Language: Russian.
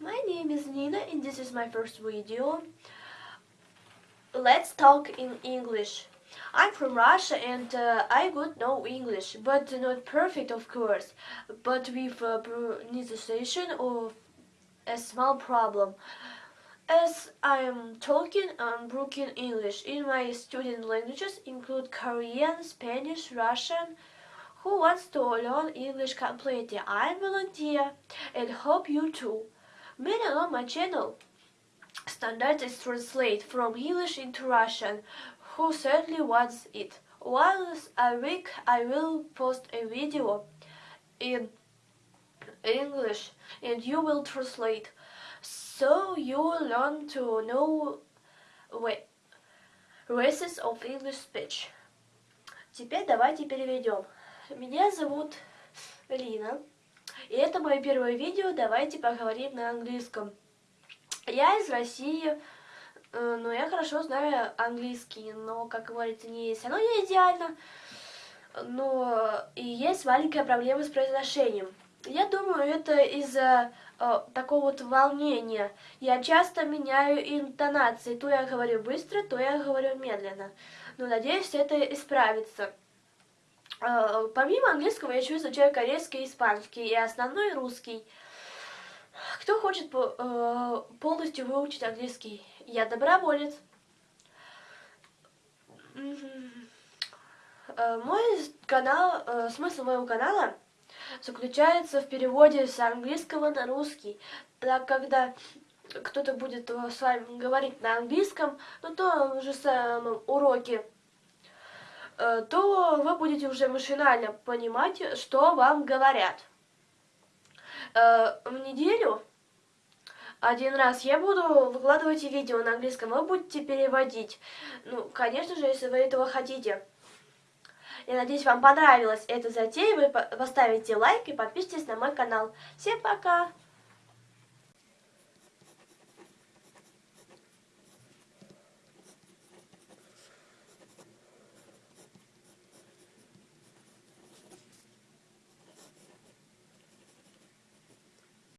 My name is Nina and this is my first video. Let's talk in English. I'm from Russia and uh, I good know English, but not perfect of course, but with uh, pronunciation of a small problem. As I am talking and broken English in my student languages include Korean, Spanish, Russian, who wants to learn English completely. I'm volunteer and hope you too. Many on my channel standard is translate from English into Russian. Who certainly wants it. Once a week I will post a video in English and you will translate. So you will learn to know races of English speech. Теперь давайте переведем. Меня зовут Лина. И это мое первое видео. Давайте поговорим на английском. Я из России, э, но я хорошо знаю английский, но, как говорится, не есть оно не идеально. Но и есть маленькая проблема с произношением. Я думаю, это из-за э, такого вот волнения. Я часто меняю интонации. То я говорю быстро, то я говорю медленно. Но надеюсь, это исправится. Э, помимо английского я еще изучаю корейский испанский, и основной русский. Кто хочет э, полностью выучить английский? Я доброволец. Э, мой канал, смысл моего канала заключается в переводе с английского на русский. Так, когда кто-то будет с вами говорить на английском, ну, то же самом уроке то вы будете уже машинально понимать, что вам говорят. Э, в неделю один раз я буду выкладывать видео на английском, вы будете переводить. Ну, конечно же, если вы этого хотите. Я надеюсь, вам понравилась эта затея. Вы поставите лайк и подпишитесь на мой канал. Всем пока!